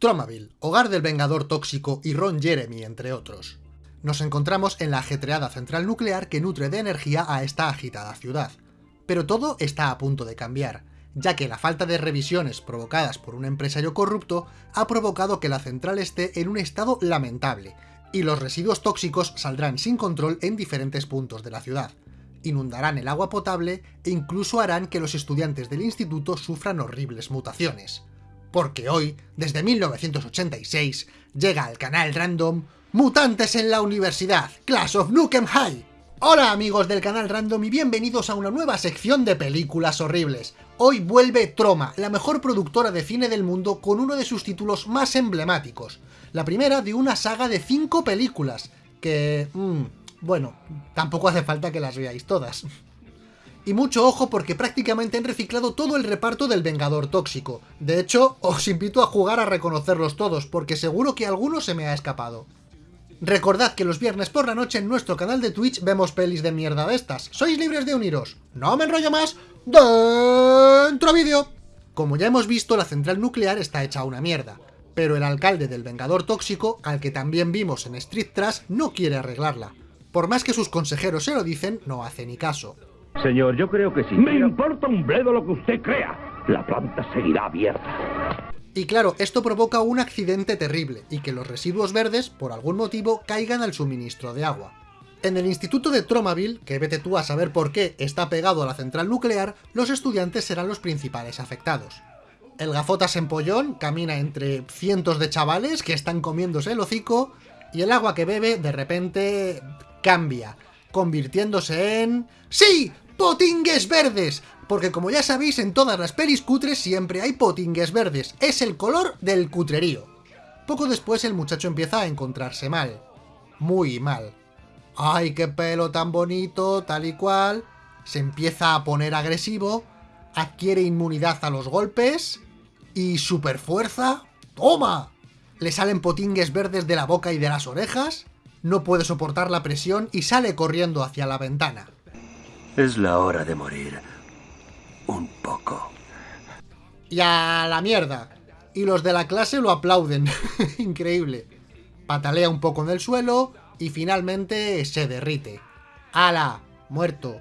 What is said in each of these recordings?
Tromaville, hogar del Vengador Tóxico y Ron Jeremy, entre otros. Nos encontramos en la ajetreada central nuclear que nutre de energía a esta agitada ciudad. Pero todo está a punto de cambiar, ya que la falta de revisiones provocadas por un empresario corrupto ha provocado que la central esté en un estado lamentable, y los residuos tóxicos saldrán sin control en diferentes puntos de la ciudad. Inundarán el agua potable e incluso harán que los estudiantes del instituto sufran horribles mutaciones porque hoy, desde 1986, llega al canal Random Mutantes en la Universidad, Class of Nukem High. Hola amigos del canal Random y bienvenidos a una nueva sección de películas horribles. Hoy vuelve Troma, la mejor productora de cine del mundo con uno de sus títulos más emblemáticos. La primera de una saga de 5 películas, que... Mmm, bueno, tampoco hace falta que las veáis todas. Y mucho ojo porque prácticamente han reciclado todo el reparto del Vengador Tóxico. De hecho, os invito a jugar a reconocerlos todos, porque seguro que alguno se me ha escapado. Recordad que los viernes por la noche en nuestro canal de Twitch vemos pelis de mierda de estas. Sois libres de uniros. No me enrollo más. ¡Dentro vídeo! Como ya hemos visto, la central nuclear está hecha una mierda. Pero el alcalde del Vengador Tóxico, al que también vimos en Street Trash, no quiere arreglarla. Por más que sus consejeros se lo dicen, no hace ni caso. Señor, yo creo que sí. Me importa un bledo lo que usted crea. La planta seguirá abierta. Y claro, esto provoca un accidente terrible, y que los residuos verdes, por algún motivo, caigan al suministro de agua. En el instituto de Tromaville, que vete tú a saber por qué está pegado a la central nuclear, los estudiantes serán los principales afectados. El gafotas empollón camina entre cientos de chavales que están comiéndose el hocico, y el agua que bebe, de repente, cambia, convirtiéndose en... ¡Sí! ¡Potingues verdes! Porque como ya sabéis, en todas las pelis cutres siempre hay potingues verdes. Es el color del cutrerío. Poco después el muchacho empieza a encontrarse mal. Muy mal. ¡Ay, qué pelo tan bonito! Tal y cual. Se empieza a poner agresivo. Adquiere inmunidad a los golpes. Y superfuerza. ¡Toma! Le salen potingues verdes de la boca y de las orejas no puede soportar la presión y sale corriendo hacia la ventana. Es la hora de morir. Un poco. Y a la mierda. Y los de la clase lo aplauden. Increíble. Patalea un poco en el suelo y finalmente se derrite. ¡Hala! Muerto.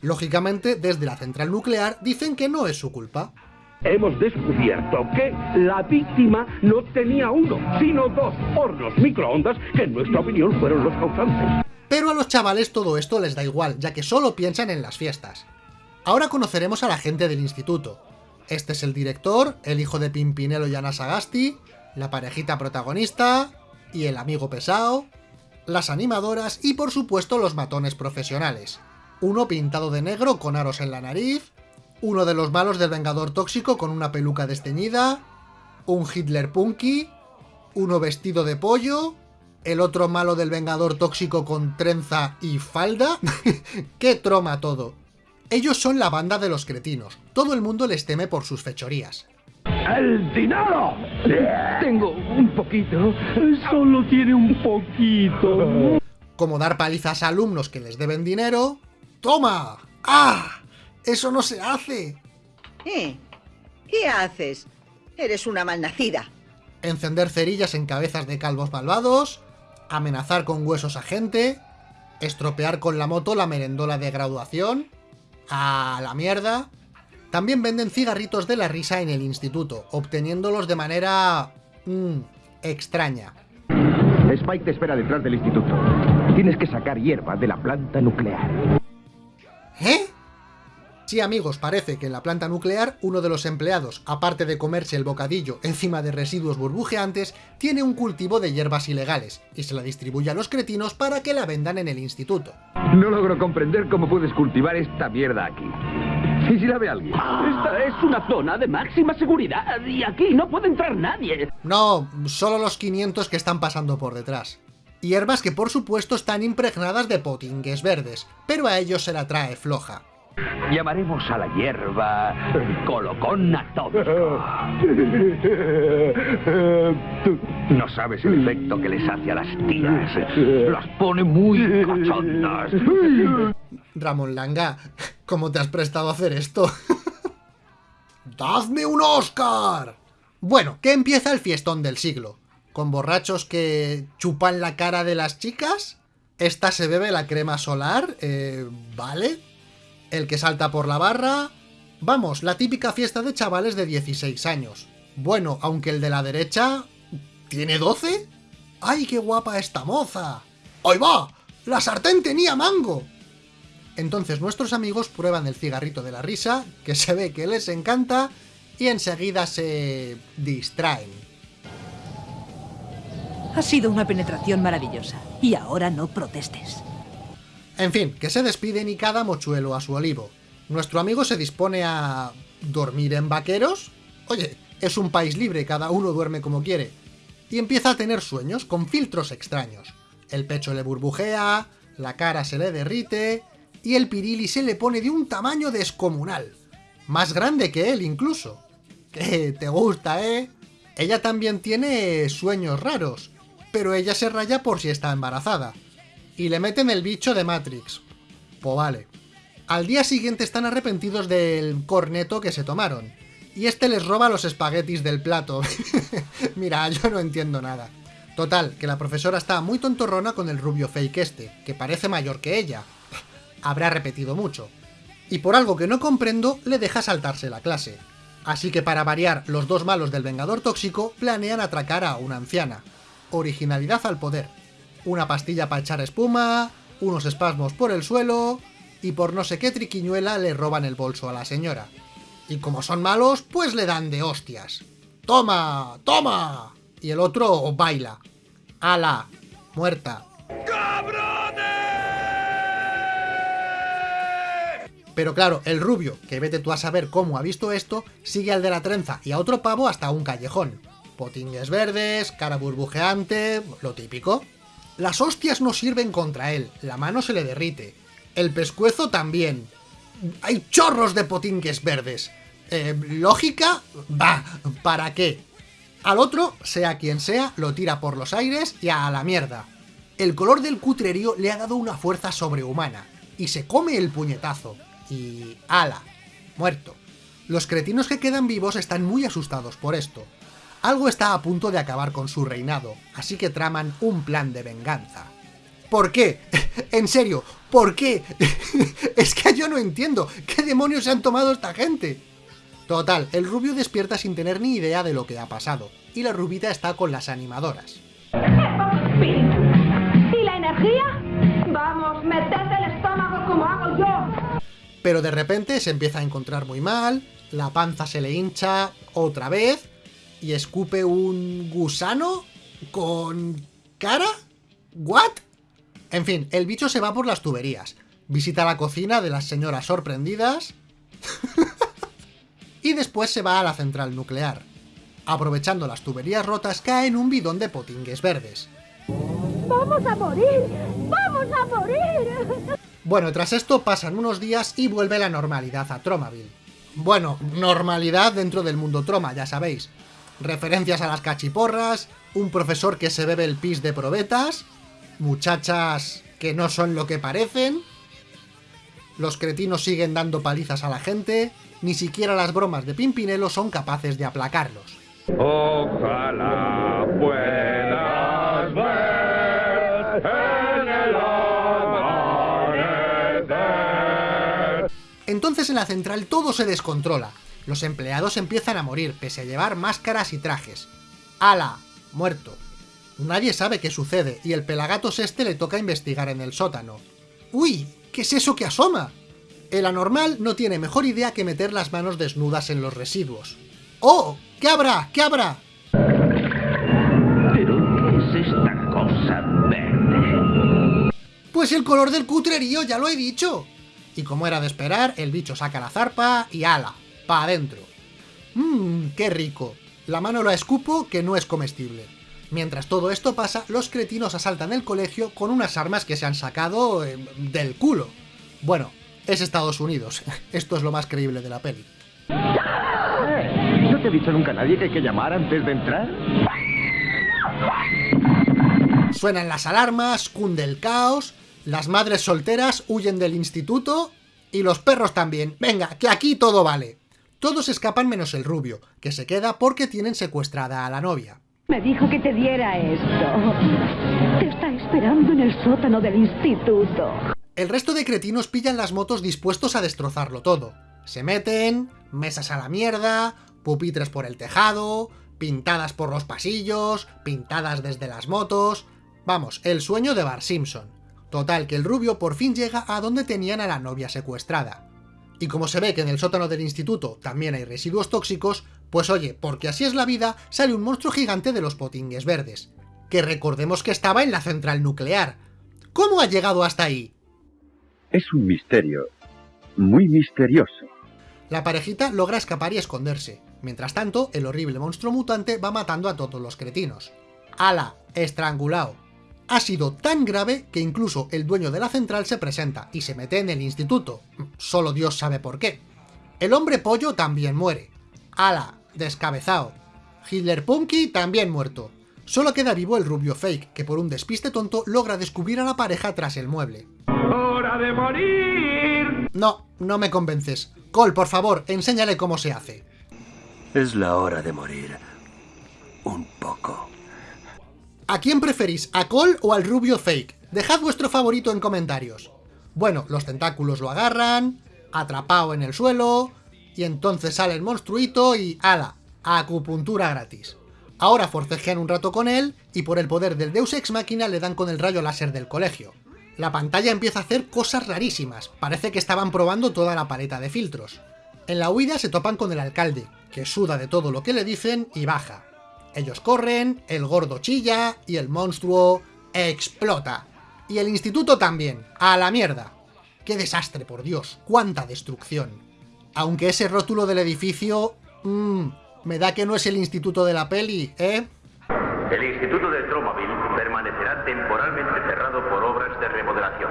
Lógicamente, desde la central nuclear dicen que no es su culpa hemos descubierto que la víctima no tenía uno, sino dos hornos microondas que en nuestra opinión fueron los causantes. Pero a los chavales todo esto les da igual, ya que solo piensan en las fiestas. Ahora conoceremos a la gente del instituto. Este es el director, el hijo de Pimpinelo y Ana Sagasti, la parejita protagonista, y el amigo pesado, las animadoras y por supuesto los matones profesionales. Uno pintado de negro con aros en la nariz, uno de los malos del Vengador Tóxico con una peluca desteñida, un Hitler Punky, uno vestido de pollo, el otro malo del Vengador Tóxico con trenza y falda. ¡Qué troma todo! Ellos son la banda de los cretinos. Todo el mundo les teme por sus fechorías. ¡El dinero! Tengo un poquito. Solo tiene un poquito. Como dar palizas a alumnos que les deben dinero. ¡Toma! ¡Ah! ¡Eso no se hace! ¿Eh? ¿Qué haces? Eres una malnacida. Encender cerillas en cabezas de calvos malvados, amenazar con huesos a gente, estropear con la moto la merendola de graduación, a la mierda. También venden cigarritos de la risa en el instituto, obteniéndolos de manera... Mmm, extraña. Spike te espera detrás del instituto. Tienes que sacar hierba de la planta nuclear. ¿Eh? Sí amigos, parece que en la planta nuclear uno de los empleados, aparte de comerse el bocadillo encima de residuos burbujeantes, tiene un cultivo de hierbas ilegales, y se la distribuye a los cretinos para que la vendan en el instituto. No logro comprender cómo puedes cultivar esta mierda aquí. ¿Y si la ve alguien? Esta es una zona de máxima seguridad y aquí no puede entrar nadie. No, solo los 500 que están pasando por detrás. Hierbas que por supuesto están impregnadas de potingues verdes, pero a ellos se la trae floja. Llamaremos a la hierba colocón atómico. No sabes el efecto que les hace a las tías. Las pone muy cachondas. Ramón Langa, ¿cómo te has prestado a hacer esto? ¡Dadme un Oscar! Bueno, que empieza el fiestón del siglo. Con borrachos que chupan la cara de las chicas. Esta se bebe la crema solar, eh, ¿vale? El que salta por la barra... Vamos, la típica fiesta de chavales de 16 años. Bueno, aunque el de la derecha... ¿Tiene 12? ¡Ay, qué guapa esta moza! ¡Ahí va! ¡La sartén tenía mango! Entonces nuestros amigos prueban el cigarrito de la risa, que se ve que les encanta, y enseguida se distraen. Ha sido una penetración maravillosa. Y ahora no protestes. En fin, que se despiden y cada mochuelo a su olivo. Nuestro amigo se dispone a... ¿dormir en vaqueros? Oye, es un país libre, cada uno duerme como quiere. Y empieza a tener sueños con filtros extraños. El pecho le burbujea, la cara se le derrite, y el pirili se le pone de un tamaño descomunal. Más grande que él incluso. Que te gusta, ¿eh? Ella también tiene sueños raros, pero ella se raya por si está embarazada. Y le meten el bicho de Matrix. Pues vale. Al día siguiente están arrepentidos del corneto que se tomaron. Y este les roba los espaguetis del plato. Mira, yo no entiendo nada. Total, que la profesora está muy tontorrona con el rubio fake este, que parece mayor que ella. Habrá repetido mucho. Y por algo que no comprendo, le deja saltarse la clase. Así que para variar, los dos malos del Vengador Tóxico planean atracar a una anciana. Originalidad al poder. Una pastilla para echar espuma, unos espasmos por el suelo, y por no sé qué triquiñuela le roban el bolso a la señora. Y como son malos, pues le dan de hostias. ¡Toma! ¡Toma! Y el otro baila. ¡Ala! Muerta. Pero claro, el rubio, que vete tú a saber cómo ha visto esto, sigue al de la trenza y a otro pavo hasta un callejón. Potingues verdes, cara burbujeante, lo típico. Las hostias no sirven contra él, la mano se le derrite. El pescuezo también. Hay chorros de potingues verdes. Eh, ¿Lógica? Va, ¿para qué? Al otro, sea quien sea, lo tira por los aires y a la mierda. El color del cutrerío le ha dado una fuerza sobrehumana, y se come el puñetazo. Y... ¡ala! Muerto. Los cretinos que quedan vivos están muy asustados por esto. Algo está a punto de acabar con su reinado, así que traman un plan de venganza. ¿Por qué? En serio, ¿por qué? es que yo no entiendo. ¿Qué demonios se han tomado esta gente? Total, el rubio despierta sin tener ni idea de lo que ha pasado, y la rubita está con las animadoras. ¿Y la energía? Vamos, meted el estómago como hago yo. Pero de repente se empieza a encontrar muy mal, la panza se le hincha otra vez, y escupe un gusano con cara? ¿What? En fin, el bicho se va por las tuberías, visita la cocina de las señoras sorprendidas y después se va a la central nuclear. Aprovechando las tuberías rotas cae en un bidón de potingues verdes. ¡Vamos a morir! ¡Vamos a morir! Bueno, tras esto pasan unos días y vuelve la normalidad a Tromaville. Bueno, normalidad dentro del mundo Troma, ya sabéis. Referencias a las cachiporras, un profesor que se bebe el pis de probetas, muchachas que no son lo que parecen, los cretinos siguen dando palizas a la gente, ni siquiera las bromas de Pimpinelo son capaces de aplacarlos. Ojalá puedas ver en el amanecer. Entonces en la central todo se descontrola. Los empleados empiezan a morir, pese a llevar máscaras y trajes. ¡Hala! Muerto. Nadie sabe qué sucede, y el pelagatos este le toca investigar en el sótano. ¡Uy! ¿Qué es eso que asoma? El anormal no tiene mejor idea que meter las manos desnudas en los residuos. ¡Oh! ¿Qué habrá? ¿Qué habrá? ¿Pero qué es esta cosa verde? Pues el color del cutrerío, ya lo he dicho. Y como era de esperar, el bicho saca la zarpa y ala, pa' adentro. Mmm, qué rico. La mano la escupo que no es comestible. Mientras todo esto pasa, los cretinos asaltan el colegio con unas armas que se han sacado eh, del culo. Bueno, es Estados Unidos. Esto es lo más creíble de la peli. ¿No te ha dicho nunca nadie que hay que llamar antes de entrar? Suenan las alarmas, cunde el caos, las madres solteras huyen del instituto y los perros también. Venga, que aquí todo vale. Todos escapan menos el rubio, que se queda porque tienen secuestrada a la novia. Me dijo que te diera esto. Te está esperando en el sótano del instituto. El resto de cretinos pillan las motos dispuestos a destrozarlo todo. Se meten, mesas a la mierda, pupitres por el tejado, pintadas por los pasillos, pintadas desde las motos... Vamos, el sueño de Bar Simpson. Total, que el rubio por fin llega a donde tenían a la novia secuestrada. Y como se ve que en el sótano del instituto también hay residuos tóxicos, pues oye, porque así es la vida, sale un monstruo gigante de los potingues verdes. Que recordemos que estaba en la central nuclear. ¿Cómo ha llegado hasta ahí? Es un misterio. Muy misterioso. La parejita logra escapar y esconderse. Mientras tanto, el horrible monstruo mutante va matando a todos los cretinos. ¡Hala! Estrangulado. Ha sido tan grave que incluso el dueño de la central se presenta y se mete en el instituto. Solo Dios sabe por qué. El hombre pollo también muere. ¡Hala! Descabezado. Hitler Punky también muerto. Solo queda vivo el rubio fake, que por un despiste tonto logra descubrir a la pareja tras el mueble. ¡Hora de morir! No, no me convences. Cole, por favor, enséñale cómo se hace. Es la hora de morir. Un poco. ¿A quién preferís, a Cole o al rubio fake? Dejad vuestro favorito en comentarios. Bueno, los tentáculos lo agarran, atrapado en el suelo, y entonces sale el monstruito y ¡ala! Acupuntura gratis. Ahora forcejean un rato con él, y por el poder del Deus Ex Machina le dan con el rayo láser del colegio. La pantalla empieza a hacer cosas rarísimas, parece que estaban probando toda la paleta de filtros. En la huida se topan con el alcalde, que suda de todo lo que le dicen y baja. Ellos corren, el gordo chilla y el monstruo explota. Y el instituto también, a la mierda. ¡Qué desastre, por Dios! ¡Cuánta destrucción! Aunque ese rótulo del edificio... Mmm, me da que no es el instituto de la peli, ¿eh? El Instituto del Tromaville permanecerá temporalmente cerrado por obras de remodelación.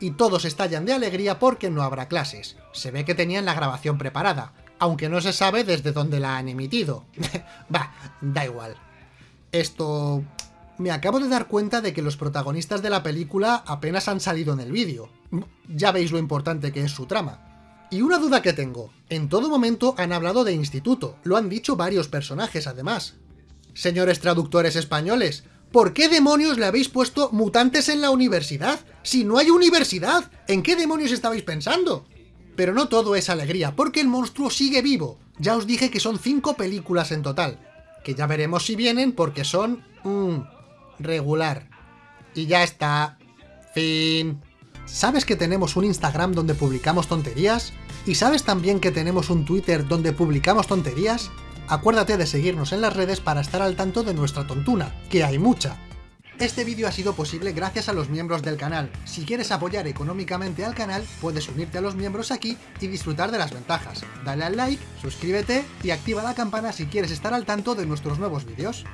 Y todos estallan de alegría porque no habrá clases. Se ve que tenían la grabación preparada, aunque no se sabe desde dónde la han emitido. bah, da igual. Esto... Me acabo de dar cuenta de que los protagonistas de la película apenas han salido en el vídeo. Ya veis lo importante que es su trama. Y una duda que tengo, en todo momento han hablado de instituto, lo han dicho varios personajes además. Señores traductores españoles, ¿por qué demonios le habéis puesto mutantes en la universidad? Si no hay universidad, ¿en qué demonios estabais pensando? Pero no todo es alegría, porque el monstruo sigue vivo. Ya os dije que son 5 películas en total. Que ya veremos si vienen porque son... Mmm, regular. Y ya está. Fin. ¿Sabes que tenemos un Instagram donde publicamos tonterías? ¿Y sabes también que tenemos un Twitter donde publicamos tonterías? Acuérdate de seguirnos en las redes para estar al tanto de nuestra tontuna, que hay mucha. Este vídeo ha sido posible gracias a los miembros del canal. Si quieres apoyar económicamente al canal, puedes unirte a los miembros aquí y disfrutar de las ventajas. Dale al like, suscríbete y activa la campana si quieres estar al tanto de nuestros nuevos vídeos.